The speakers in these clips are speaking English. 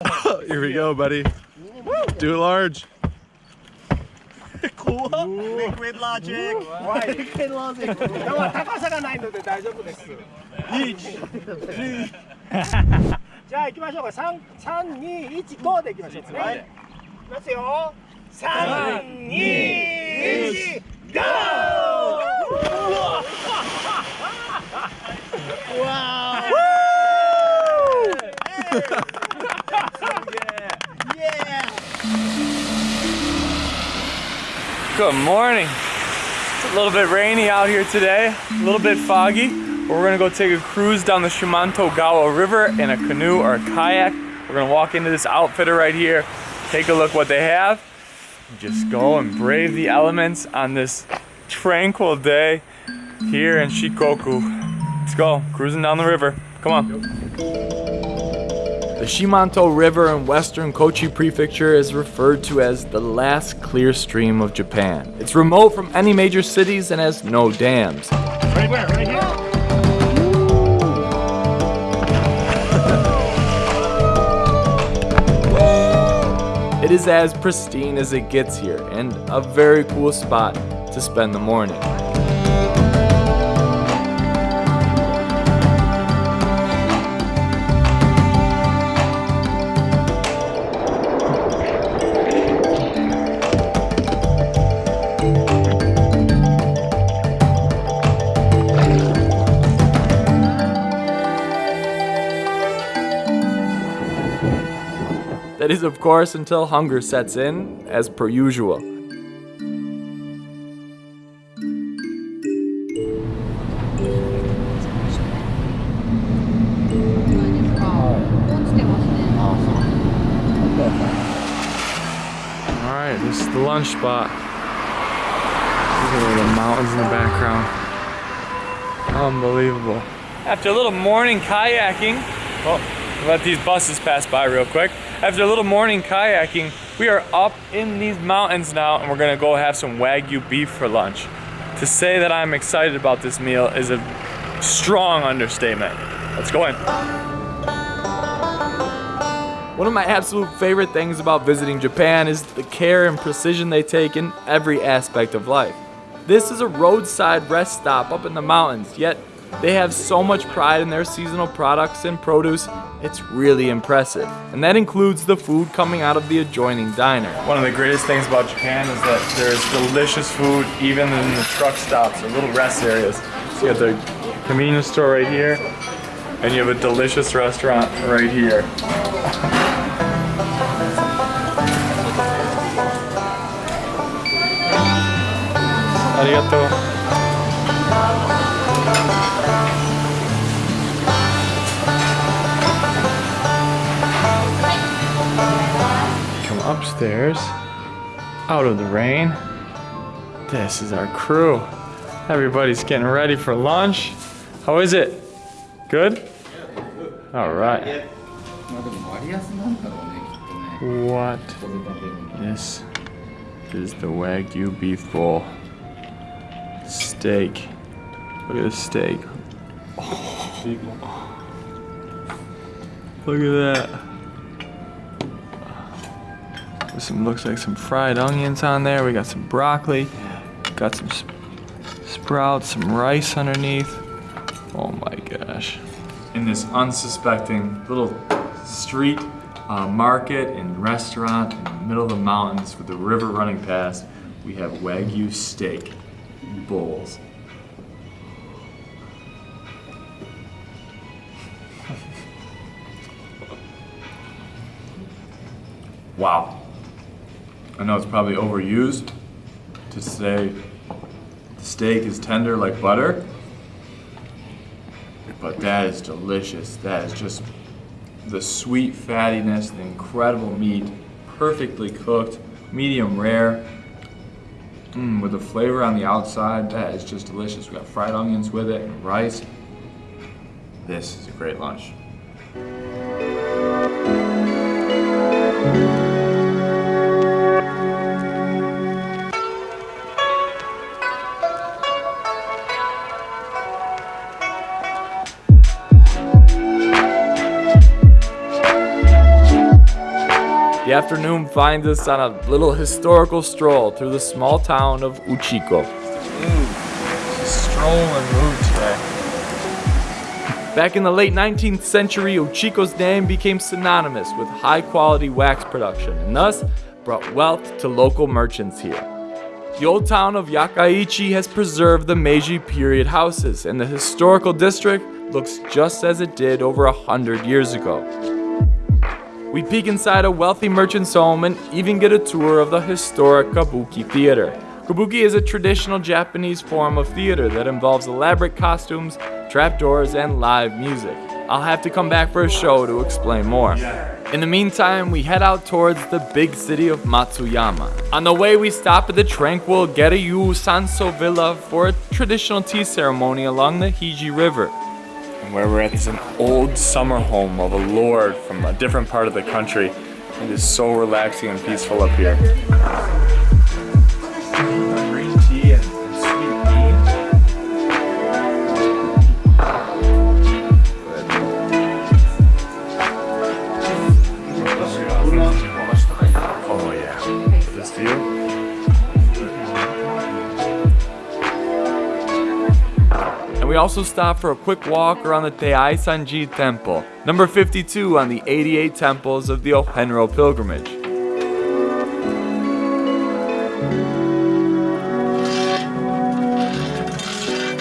Here we go, buddy. Do it large. Liquid logic. Why? でも高さがないので大丈夫です。じゃあ行きましょうか。三三二一五で行きましょう。はいますよ。三二一ゴ Good morning. It's a little bit rainy out here today, a little bit foggy. We're gonna go take a cruise down the Shimanto Gawa River in a canoe or a kayak. We're gonna walk into this outfitter right here, take a look what they have, just go and brave the elements on this tranquil day here in Shikoku. Let's go, cruising down the river. Come on. The Shimanto River in western Kochi Prefecture is referred to as the last clear stream of Japan. It's remote from any major cities and has no dams. Right where? Right here. It is as pristine as it gets here and a very cool spot to spend the morning. Is, of course, until hunger sets in, as per usual. Alright, this is the lunch spot. Look at the mountains in the background. Unbelievable. After a little morning kayaking, oh, let these buses pass by real quick. After a little morning kayaking, we are up in these mountains now and we're gonna go have some Wagyu beef for lunch. To say that I'm excited about this meal is a strong understatement. Let's go in. One of my absolute favorite things about visiting Japan is the care and precision they take in every aspect of life. This is a roadside rest stop up in the mountains, yet they have so much pride in their seasonal products and produce, it's really impressive. And that includes the food coming out of the adjoining diner. One of the greatest things about Japan is that there's delicious food even in the truck stops or little rest areas. So you have the convenience store right here, and you have a delicious restaurant right here. Arigato. Upstairs, out of the rain. This is our crew. Everybody's getting ready for lunch. How is it? Good? All right. What? This is the Wagyu beef bowl. Steak. Look at the steak. Look at that. Some looks like some fried onions on there. We got some broccoli. Got some sp- sprouts, some rice underneath. Oh my gosh. In this unsuspecting little street uh, market and restaurant in the middle of the mountains with the river running past, we have Wagyu steak bowls. wow. I know it's probably overused to say the steak is tender like butter, but that is delicious. That is just the sweet fattiness, the incredible meat, perfectly cooked, medium rare, mm, with the flavor on the outside. That is just delicious. We got fried onions with it and rice. This is a great lunch. Afternoon finds us on a little historical stroll through the small town of Uchiko. Ooh, Strolling mood today. Back in the late 19th century, Uchiko's name became synonymous with high quality wax production and thus brought wealth to local merchants here. The old town of Yokaichi has preserved the Meiji period houses and the historical district looks just as it did over a hundred years ago. We peek inside a wealthy merchant's home and even get a tour of the historic Kabuki Theater. Kabuki is a traditional Japanese form of theater that involves elaborate costumes, trapdoors, and live music. I'll have to come back for a show to explain more. In the meantime, we head out towards the big city of Matsuyama. On the way, we stop at the tranquil Garyu Sanso Villa for a traditional tea ceremony along the Hiji River. Where we're at is an old summer home of a lord from a different part of the country. It is so relaxing and peaceful up here. Oh yeah. This view. We also stopped for a quick walk around the Taisanji Temple, number 52 on the 88 temples of the Ohenro pilgrimage.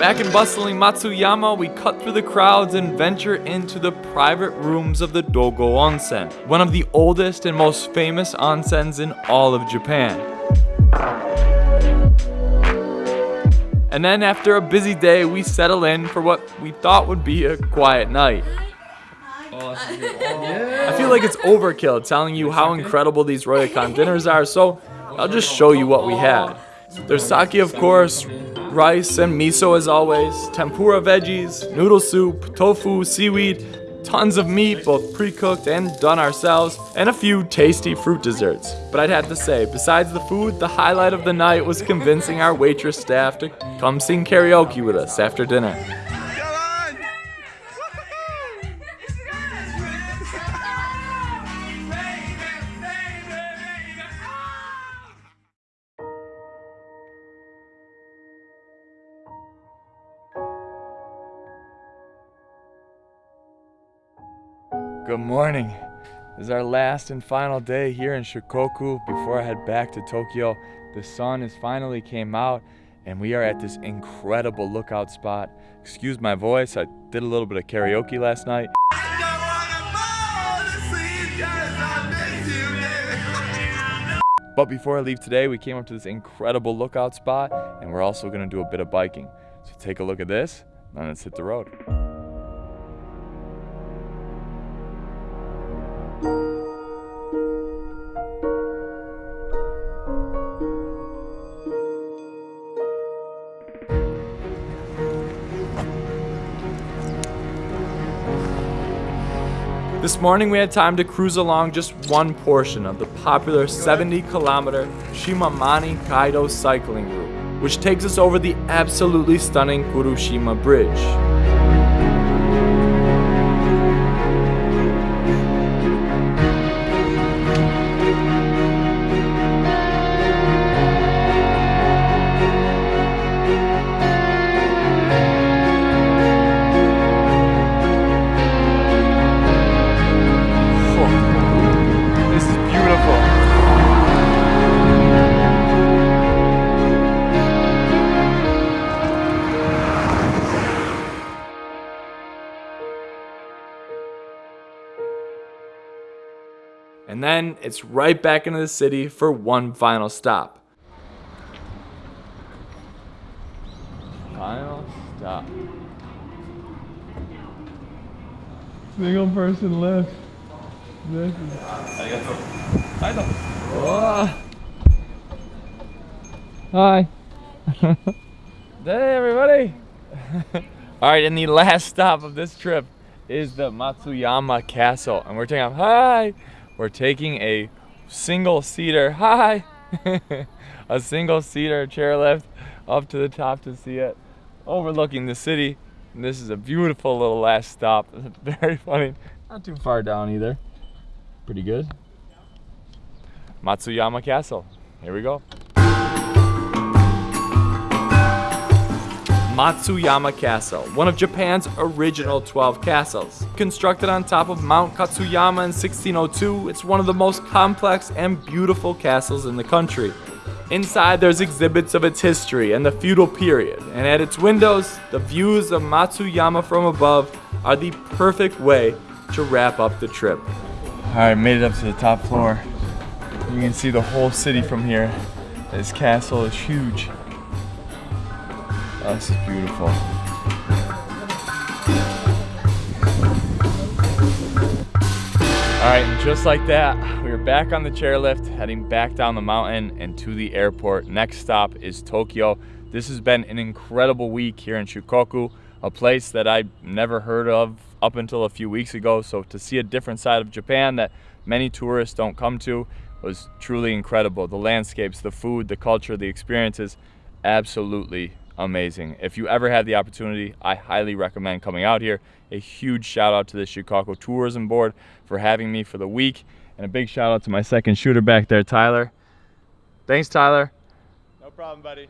Back in bustling Matsuyama, we cut through the crowds and venture into the private rooms of the Dogo Onsen, one of the oldest and most famous onsens in all of Japan. And then after a busy day, we settle in for what we thought would be a quiet night. I feel like it's overkill telling you how incredible these Ryokan dinners are, so I'll just show you what we had. There's sake, of course, rice and miso as always, tempura veggies, noodle soup, tofu, seaweed, tons of meat, both pre-cooked and done ourselves, and a few tasty fruit desserts. But I'd have to say, besides the food, the highlight of the night was convincing our waitress staff to come sing karaoke with us after dinner. Is our last and final day here in Shikoku before I head back to Tokyo. The sun has finally came out and we are at this incredible lookout spot. Excuse my voice, I did a little bit of karaoke last night. But before I leave today, we came up to this incredible lookout spot and we're also gonna do a bit of biking. So take a look at this, and let's hit the road. This morning we had time to cruise along just one portion of the popular 70 kilometer Shimanami Kaido cycling route, which takes us over the absolutely stunning Kurushima Bridge. Then it's right back into the city for one final stop. Final stop. Single person left. This is Oh. Hi. hey, everybody. All right, and the last stop of this trip is the Matsuyama Castle, and we're taking off. Hi. We're taking a single seater. Hi. a single seater chairlift up to the top to see it, overlooking the city. And this is a beautiful little last stop. Very funny. Not too far down either. Pretty good. Matsuyama Castle. Here we go. Matsuyama Castle, one of Japan's original 12 castles. Constructed on top of Mount Katsuyama in 1602, it's one of the most complex and beautiful castles in the country. Inside, there's exhibits of its history and the feudal period, and at its windows, the views of Matsuyama from above are the perfect way to wrap up the trip. All right, made it up to the top floor. You can see the whole city from here. This castle is huge. This is beautiful. All right, just like that, we are back on the chairlift, heading back down the mountain and to the airport. Next stop is Tokyo. This has been an incredible week here in Shikoku, a place that I never heard of up until a few weeks ago. So to see a different side of Japan that many tourists don't come to was truly incredible. The landscapes, the food, the culture, the experiences, absolutely amazing. If you ever had the opportunity, I highly recommend coming out here. A huge shout out to the Shikoku Tourism Board for having me for the week. And a big shout out to my second shooter back there, Tyler. Thanks, Tyler. No problem, buddy.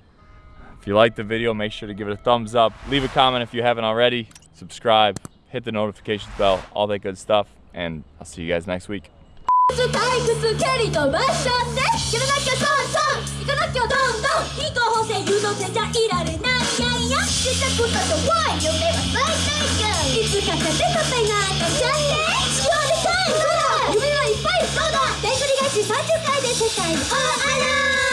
If you liked the video, make sure to give it a thumbs up. Leave a comment if you haven't already. Subscribe, hit the notifications bell, all that good stuff. And I'll see you guys next week. 退屈キャリー飛ばしちゃってやらなきゃトントン行かなきゃどんどん非合法性誘導性じゃいられないやいや自宅だとワイ夢は最低限いつか勝て勝てなんかちゃって使用でかいほら夢はいっぱいそうだでんぐり返し30回で世界にオーアラー